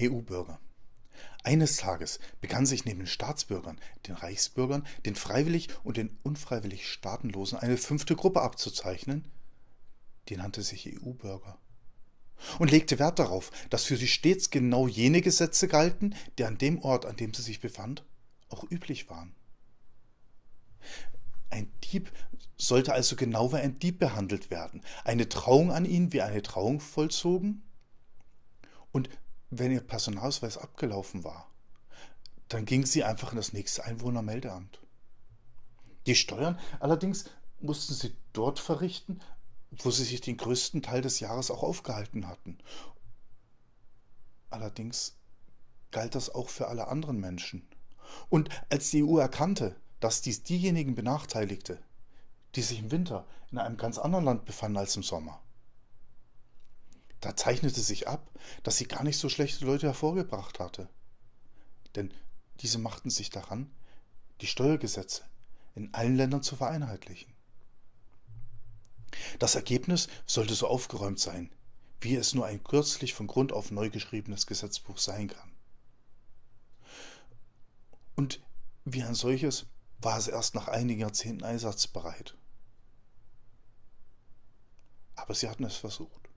EU-Bürger. Eines Tages begann sich neben den Staatsbürgern, den Reichsbürgern, den freiwillig und den unfreiwillig Staatenlosen eine fünfte Gruppe abzuzeichnen, die nannte sich EU-Bürger und legte Wert darauf, dass für sie stets genau jene Gesetze galten, die an dem Ort, an dem sie sich befand, auch üblich waren. Ein Dieb sollte also genau wie ein Dieb behandelt werden, eine Trauung an ihn wie eine Trauung vollzogen und wenn ihr Personalausweis abgelaufen war, dann ging sie einfach in das nächste Einwohnermeldeamt. Die Steuern allerdings mussten sie dort verrichten, wo sie sich den größten Teil des Jahres auch aufgehalten hatten. Allerdings galt das auch für alle anderen Menschen. Und als die EU erkannte, dass dies diejenigen benachteiligte, die sich im Winter in einem ganz anderen Land befanden als im Sommer, da zeichnete sich ab, dass sie gar nicht so schlechte Leute hervorgebracht hatte. Denn diese machten sich daran, die Steuergesetze in allen Ländern zu vereinheitlichen. Das Ergebnis sollte so aufgeräumt sein, wie es nur ein kürzlich von Grund auf neu geschriebenes Gesetzbuch sein kann. Und wie ein solches war es erst nach einigen Jahrzehnten einsatzbereit. Aber sie hatten es versucht.